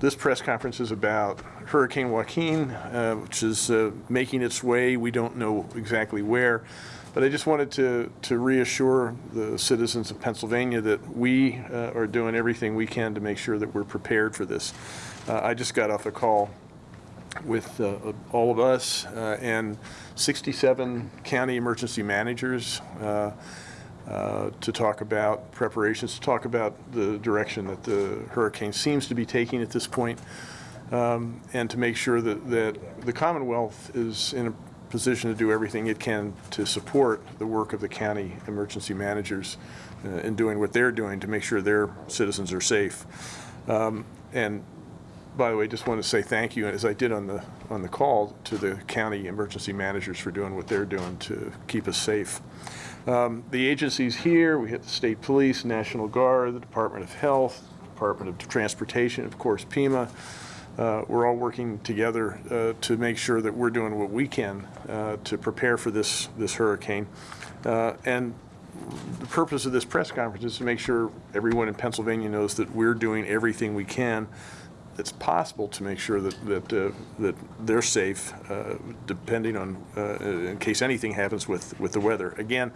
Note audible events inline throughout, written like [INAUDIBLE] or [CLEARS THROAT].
This press conference is about Hurricane Joaquin, uh, which is uh, making its way. We don't know exactly where. But I just wanted to, to reassure the citizens of Pennsylvania that we uh, are doing everything we can to make sure that we're prepared for this. Uh, I just got off a call with uh, all of us uh, and 67 county emergency managers uh, uh, to talk about preparations, to talk about the direction that the hurricane seems to be taking at this point, um, and to make sure that, that the Commonwealth is in a position to do everything it can to support the work of the county emergency managers uh, in doing what they're doing to make sure their citizens are safe. Um, and by the way, just want to say thank you, as I did on the on the call, to the county emergency managers for doing what they're doing to keep us safe. Um, the agencies here, we have the state police, National Guard, the Department of Health, Department of Transportation, of course, PEMA. Uh, we're all working together uh, to make sure that we're doing what we can uh, to prepare for this this hurricane. Uh, and the purpose of this press conference is to make sure everyone in Pennsylvania knows that we're doing everything we can that's possible to make sure that that uh, that they're safe, uh, depending on uh, in case anything happens with with the weather. Again,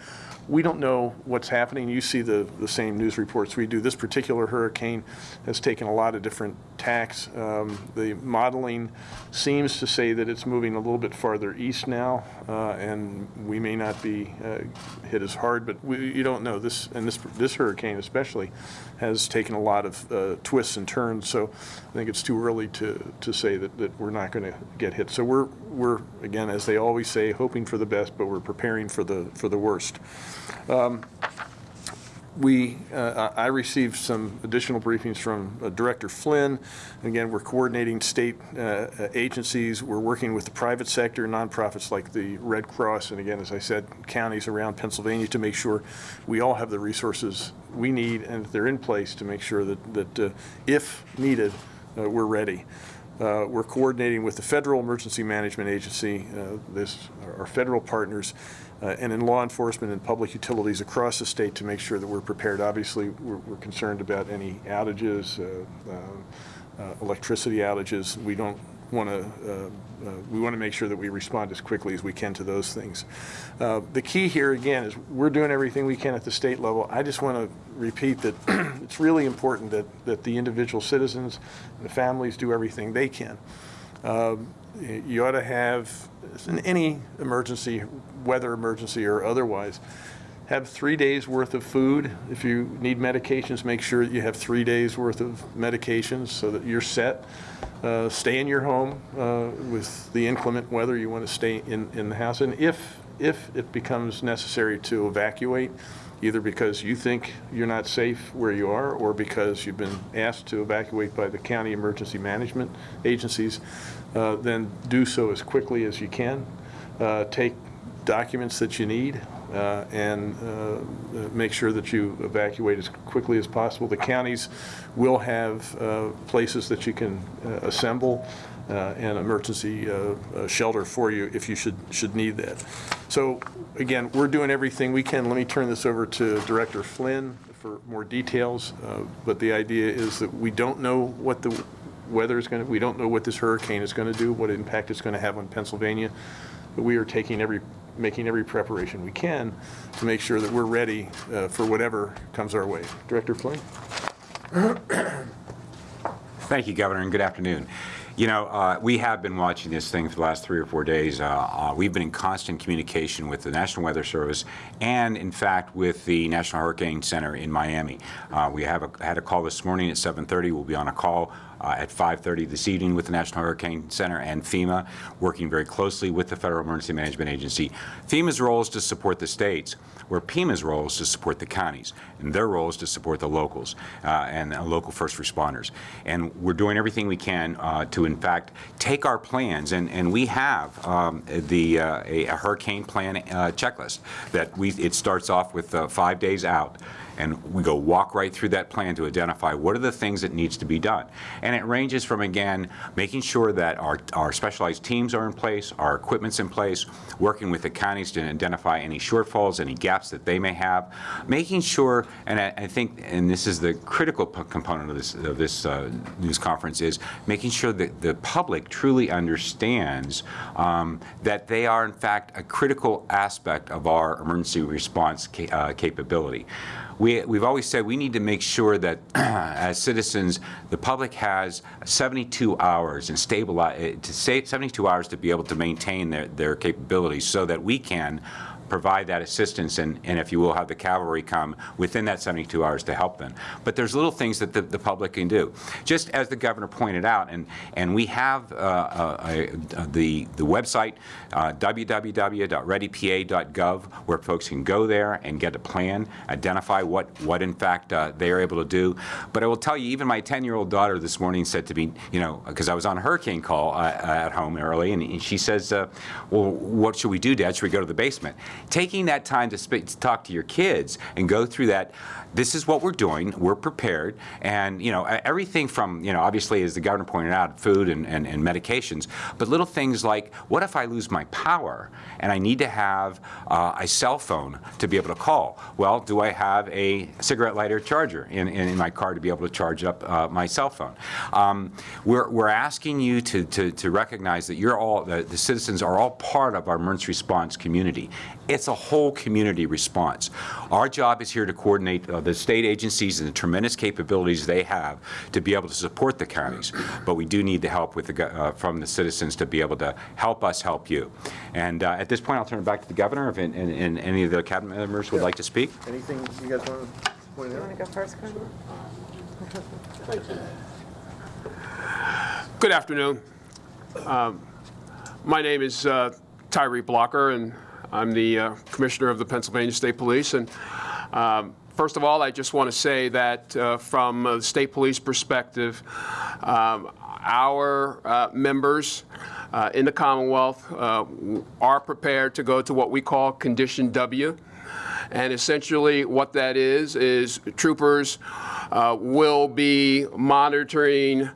we don't know what's happening. You see the the same news reports we do. This particular hurricane has taken a lot of different tacks. Um, the modeling seems to say that it's moving a little bit farther east now, uh, and we may not be uh, hit as hard. But we, you don't know this, and this this hurricane especially has taken a lot of twists and turns. So I think it's too early to, to say that, that we're not going to get hit. So we're, we're, again, as they always say, hoping for the best, but we're preparing for the, for the worst. Um, we, uh, I received some additional briefings from uh, Director Flinn. Again, we're coordinating state uh, agencies. We're working with the private sector, nonprofits like the Red Cross, and again, as I said, counties around Pennsylvania to make sure we all have the resources we need and that they're in place to make sure that, that uh, if needed, uh, we're ready. Uh, we're coordinating with the Federal Emergency Management Agency, uh, this, our federal partners, uh, and in law enforcement and public utilities across the state to make sure that we're prepared. Obviously, we're, we're concerned about any outages, uh, uh, electricity outages. We don't want to uh, we want to make sure that we respond as quickly as we can to those things. Uh, the key here again is we're doing everything we can at the state level. I just want to repeat that [CLEARS THROAT] it's really important that that the individual citizens and the families do everything they can. Um, you ought to have in any emergency, weather emergency or otherwise, have three days worth of food. If you need medications, make sure that you have three days worth of medications so that you're set. Uh, stay in your home uh, with the inclement weather. You want to stay in, in the house. And if, if it becomes necessary to evacuate, either because you think you're not safe where you are or because you've been asked to evacuate by the county emergency management agencies, uh, then do so as quickly as you can. Uh, take documents that you need uh, and uh, make sure that you evacuate as quickly as possible. The counties will have uh, places that you can uh, assemble uh, an emergency uh, shelter for you if you should should need that. So again, we're doing everything we can. Let me turn this over to Director Flinn for more details. but the idea is that we don't know what the weather is going to, we don't know what this hurricane is going to do, what impact it's going to have on Pennsylvania. But we are taking every making every preparation we can to make sure that we're ready uh, for whatever comes our way. Director Flinn? Thank you, Governor, and good afternoon. You know, uh, we have been watching this thing for the last three or four days. Uh, uh, we've been in constant communication with the National Weather Service and, in fact, with the National Hurricane Center in Miami. Uh, we have a, had a call this morning at 7.30. We'll be on a call uh, at 5.30 this evening with the National Hurricane Center and FEMA, working very closely with the Federal Emergency Management Agency. FEMA's role is to support the states, where PEMA's role is to support the counties, and their role is to support the locals uh, and uh, local first responders. And we're doing everything we can uh, to, in fact, take our plans, and, and we have um, the uh, a, a, hurricane plan uh, checklist that we, it starts off with five days out and we go walk right through that plan to identify what are the things that needs to be done. And it ranges from, again, making sure that our, our specialized teams are in place, our equipment's in place, working with the counties to identify any shortfalls, any gaps that they may have, making sure, and I, I think, and this is the critical component of this, of this uh, news conference, is making sure that the public truly understands um, that they are, in fact, a critical aspect of our emergency response ca- uh, capability. We, we've always said we need to make sure that [CLEARS THROAT] as citizens, the public has 72 hours and stabilize, to say 72 hours to be able to maintain their, their capabilities so that we can provide that assistance and, and if you will, have the cavalry come within that 72 hours to help them. But there's little things that the, the public can do. Just as the governor pointed out, and, and we have uh, uh, uh, the, the website, uh, www.readypa.gov, where folks can go there and get a plan, identify what, what in fact uh, they are able to do. But I will tell you, even my 10-year-old daughter this morning said to me, you know, because I was on a hurricane call uh, at home early, and she says, well, what should we do, Dad? Should we go to the basement? Taking that time to, to talk to your kids and go through that, this is what we're doing, we're prepared, and, you know, everything from, you know, obviously, as the governor pointed out, food and, and, and medications, but little things like, what if I lose my power and I need to have uh, a cell phone to be able to call? Well, do I have a cigarette lighter charger in, in, in my car to be able to charge up uh, my cell phone? Um, we're, we're asking you to, to, to recognize that you're all, the, the citizens are all part of our emergency response community. It's a whole community response. Our job is here to coordinate uh, the state agencies and the tremendous capabilities they have to be able to support the counties, but we do need the help with the, uh, from the citizens to be able to help us help you. And uh, at this point, I'll turn it back to the governor if and, and, and any of the cabinet members would like to speak. Anything you guys want to point out? Want to go first, Colonel? [LAUGHS] Good afternoon. Um, My name is uh, Tyree Blocker, and I'm the uh, Commissioner of the Pennsylvania State Police. And um, first of all, I just want to say that uh, from a state police perspective, um, our uh, members uh, in the Commonwealth uh, are prepared to go to what we call Condition W. And essentially, what that is, is troopers uh, will be monitoring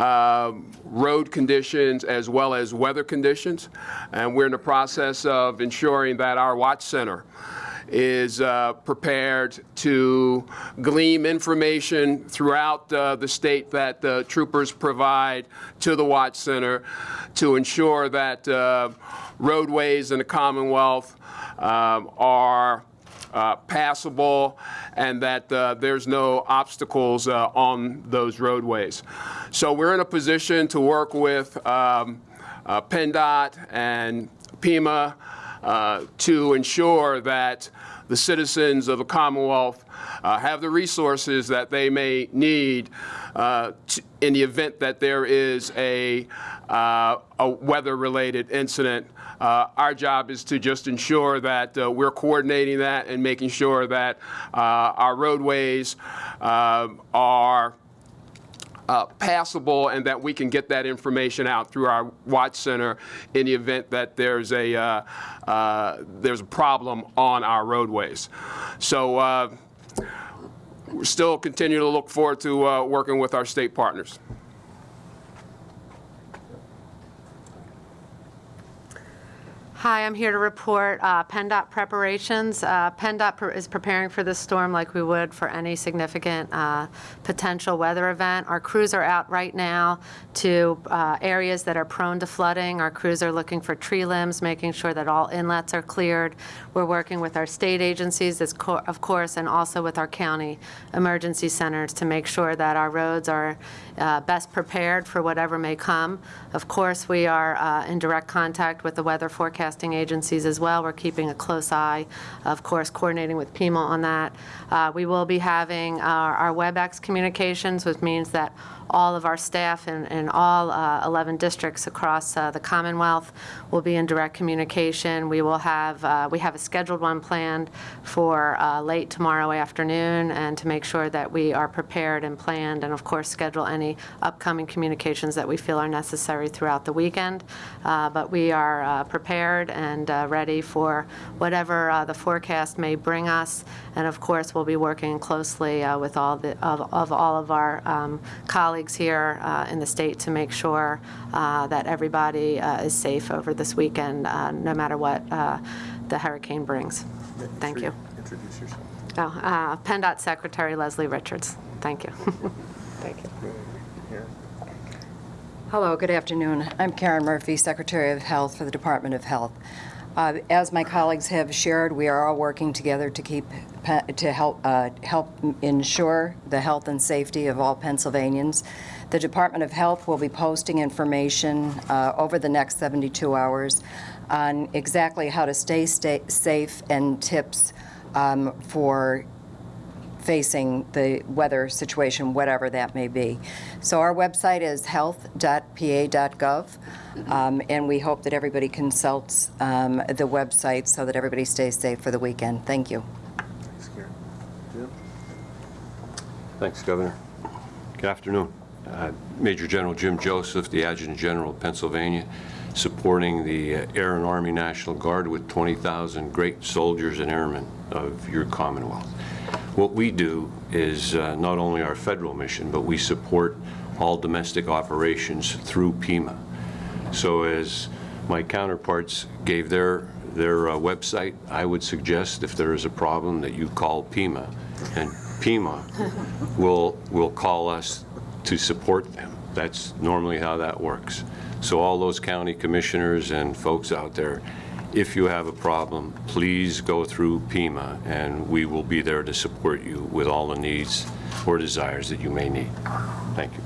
uh, road conditions as well as weather conditions. And we're in the process of ensuring that our watch center is uh, prepared to glean information throughout uh, the state that the troopers provide to the Watch Center to ensure that uh, roadways in the Commonwealth um, are uh, passable and that uh, there's no obstacles uh, on those roadways. So we're in a position to work with um, uh, PennDOT and PEMA uh, to ensure that the citizens of the Commonwealth uh, have the resources that they may need uh, in the event that there is a, uh, a weather-related incident. Uh, Our job is to just ensure that uh, we're coordinating that and making sure that uh, our roadways uh, are uh, passable and that we can get that information out through our watch center in the event that there's a there's a problem on our roadways. So uh, we still continue to look forward to uh, working with our state partners. Hi, I'm here to report uh, PennDOT preparations. Uh, PennDOT pre- is preparing for this storm like we would for any significant uh, potential weather event. Our crews are out right now to uh, areas that are prone to flooding. Our crews are looking for tree limbs, making sure that all inlets are cleared. We're working with our state agencies, co- of course, and also with our county emergency centers to make sure that our roads are uh, best prepared for whatever may come. Of course, we are uh, in direct contact with the weather agencies as well. We're keeping a close eye, of course, coordinating with PEMA on that. Uh, We will be having our our WebEx communications, which means that all of our staff in, in all uh, 11 districts across uh, the Commonwealth will be in direct communication. We will have, uh, we have a scheduled one planned for uh, late tomorrow afternoon, and to make sure that we are prepared and planned, and of course, schedule any upcoming communications that we feel are necessary throughout the weekend. Uh, But we are uh, prepared and ready for whatever the forecast may bring us. And of course, we'll be working closely with all the, of of all of our um, colleagues here uh, in the state to make sure uh, that everybody uh, is safe over this weekend, uh, no matter what uh, the hurricane brings. Thank you. Introduce yourself. Oh, uh, PennDOT Secretary Leslie Richards. Thank you. [LAUGHS] Thank you. Hello, good afternoon. I'm Karen Murphy, Secretary of Health for the Department of Health. Uh, As my colleagues have shared, we are all working together to keep, pe- to help, uh, help ensure the health and safety of all Pennsylvanians. The Department of Health will be posting information uh, over the next 72 hours on exactly how to stay sta- safe and tips um, for facing the weather situation, whatever that may be. So our website is health.pa.gov, um, and we hope that everybody consults um, the website so that everybody stays safe for the weekend. Thank you. Thanks, Karen. Jim? Thanks, Governor. Good afternoon. Uh, Major General Jim Joseph, the Adjutant General of Pennsylvania, supporting the uh, Air and Army National Guard with 20,000 great soldiers and airmen of your Commonwealth. What we do is uh, not only our federal mission, but we support all domestic operations through PEMA. So as my counterparts gave their, their uh, website, I would suggest if there is a problem that you call PEMA, and PEMA will, will call us to support them. That's normally how that works. So all those county commissioners and folks out there, if you have a problem, please go through PEMA and we will be there to support you with all the needs or desires that you may need. Thank you.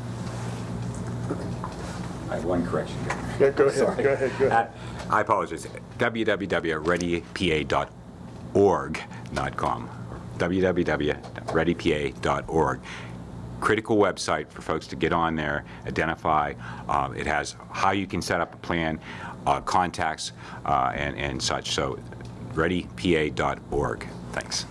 I have one correction. Yeah, go ahead, go ahead, go ahead. Uh, I apologize. www.readypa.org, not com. www.readypa.org. Critical website for folks to get on there, identify. Uh, It has how you can set up a plan, uh, contacts, uh, and and such. So readypa.org. Thanks.